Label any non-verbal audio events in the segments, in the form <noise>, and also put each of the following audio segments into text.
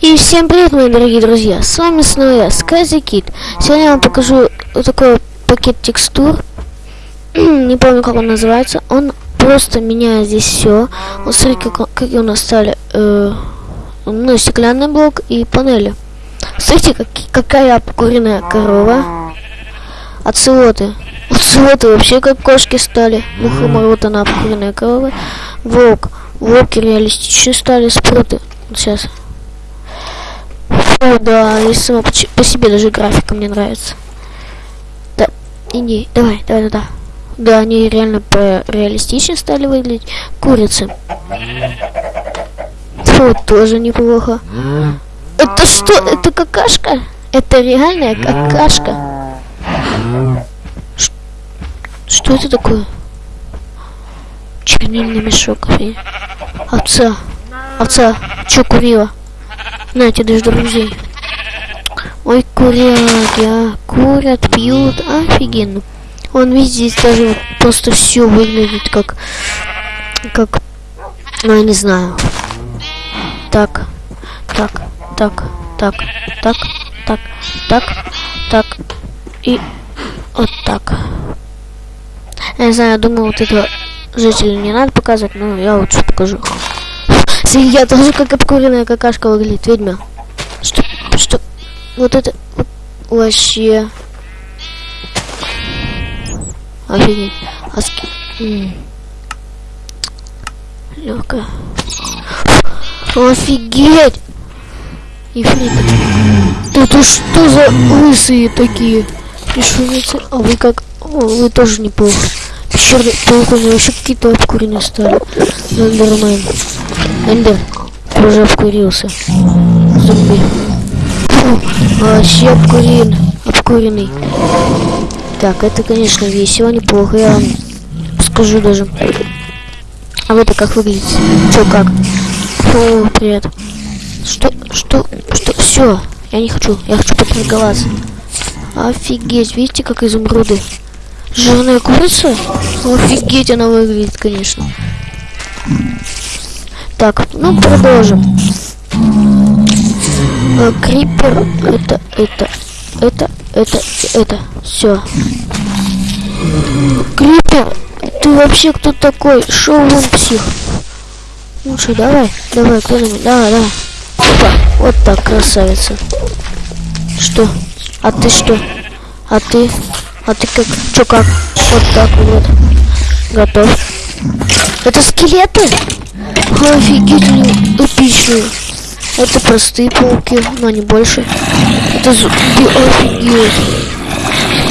И всем привет, мои дорогие друзья! С вами снова я, Скази. Сегодня я вам покажу вот такой пакет текстур. <clears throat> Не помню, как он называется. Он просто меняет здесь все. Вот смотрите, как, какие у нас стали э, ну, стеклянный блок и панели. Смотрите, как, какая обкуренная корова. Оцелоты. <laughs> Оцелоты вообще как кошки стали. Мухоморот, она обкуренная корова. Волк. Волки реалистичные стали. Спруты. Вот сейчас. О, да, и сама по, по себе даже графика мне нравится. Да, иди, давай, давай, да, да. Да, они реально по реалистично стали выглядеть. Курицы. Фу, тоже неплохо. Это что? Это какашка? Это реальная какашка? Ш что это такое? Чернильный мешок. Овца. Овца. Чё курила? Знаете, даже друзей. Ой, куряги, а. Курят, пьют. Офигенно. Он видит здесь даже просто все выглядит как... Как... Ну, я не знаю. Так. Так. Так. Так. Так. Так. Так. Так. И... Вот так. Я не знаю, я думаю, вот этого жителя не надо показывать, но я лучше покажу. Я тоже как обкуренная какашка выглядит, ведьма. Что, что, вот это, вообще. Офигеть. Аски. Легкая. Офигеть! Ефрит. Это что за лысые такие? Пришельцы. А вы как? О, вы тоже неплохо. Пещерный паук, у него вообще какие-то обкуренные стали. Эндермен. Эндер. Уже обкурился. Зомби. Вообще обкурен. Обкуренный. Так, это, конечно, весело, неплохо, я вам скажу даже. А вы-то как выглядите? Чё, как? Фу, привет. Что, что, что, все, я не хочу, я хочу поторговаться. Офигеть, видите, как изумруды? Жирная курица? Офигеть она выглядит, конечно. Так, ну продолжим. А, крипер, это, это, это, это, это, все. Крипер, ты вообще кто такой? Шоу вон псих. Лучше давай, давай, кто-нибудь, давай, давай. Опа, вот так, красавица. Что? А ты что? А ты? А ты как? Чё как? Вот так вот. Готов. Это скелеты? Офигеть, они эпичные. Это простые пауки, но не больше. Это зомби, офигеть.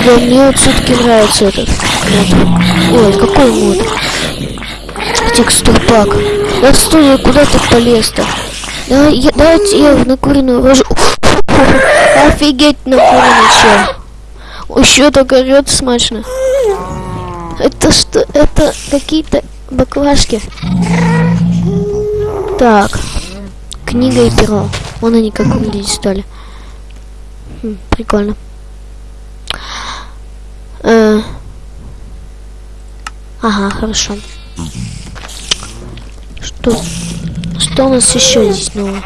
Да мне вот все-таки нравится этот мод. Ой, какой мод? Текстурпак. Да стой, я куда ты полез-то? Да, я, давайте я в накуренную ложу. Офигеть, накуренный чел. Еще так орет смачно. Это что? Это какие-то баклажки. Так. Книга и перо. Вон они как выглядеть стали. Хм, прикольно. Э ага, хорошо. Что? Что у нас еще здесь нового?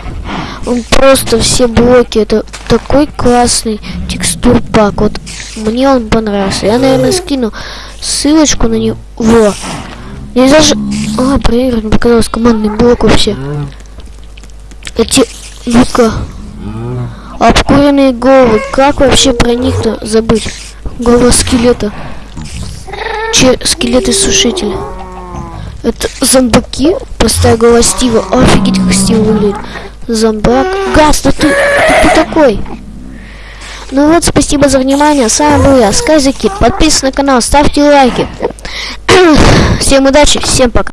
Он просто все блоки. Это такой классный текстур пак. Вот мне он понравился. Я, наверное, скину ссылочку на него. Мне даже... А, проигрывать показалось командный блок вообще. Эти... Ну-ка. Обкуренные головы. Как вообще про них-то забыть? Голова скелета. Че, скелеты сушителя. Это зомбаки? Простая голова Стива. Офигеть, как Стив выглядит. Зомбак. Газ, да ты, ты кто такой? Ну вот, спасибо за внимание. С вами был я, Сказики. Подписывайтесь на канал, ставьте лайки. <clears throat> всем удачи, всем пока.